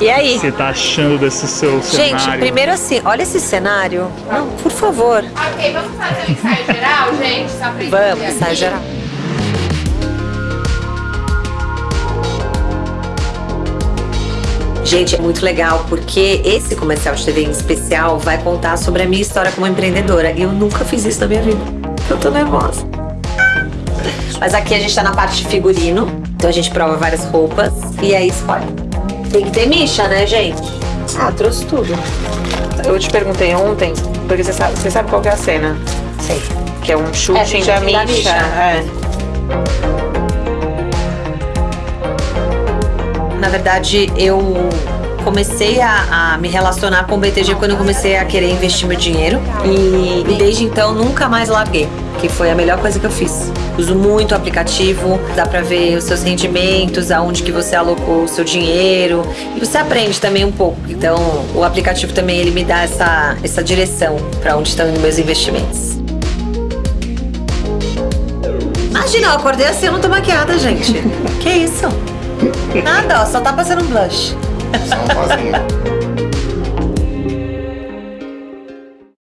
E aí? Você tá achando desse seu Gente, cenário? primeiro assim, olha esse cenário. Não, por favor. Ok, vamos fazer um ensaio geral, gente? Só pra Vamos, ensaio geral. Gente, é muito legal porque esse comercial de TV em especial vai contar sobre a minha história como empreendedora. E eu nunca fiz isso na minha vida. Eu tô nervosa. Mas aqui a gente tá na parte de figurino. Então a gente prova várias roupas e aí escolhe. Tem que ter micha, né, gente? Ah, trouxe tudo. Eu te perguntei ontem, porque você sabe, você sabe qual que é a cena? Sei. Que é um É, shooting tem da Misha. Misha. É. Na verdade, eu comecei a, a me relacionar com o BTG quando eu comecei a querer investir meu dinheiro. E, e desde então nunca mais larguei. Que foi a melhor coisa que eu fiz. Uso muito o aplicativo, dá pra ver os seus rendimentos, aonde que você alocou o seu dinheiro. E você aprende também um pouco. Então, o aplicativo também ele me dá essa, essa direção pra onde estão meus investimentos. Imagina, eu acordei assim, eu não tô maquiada, gente. que isso? Nada, ó, só tá passando um blush. Só um.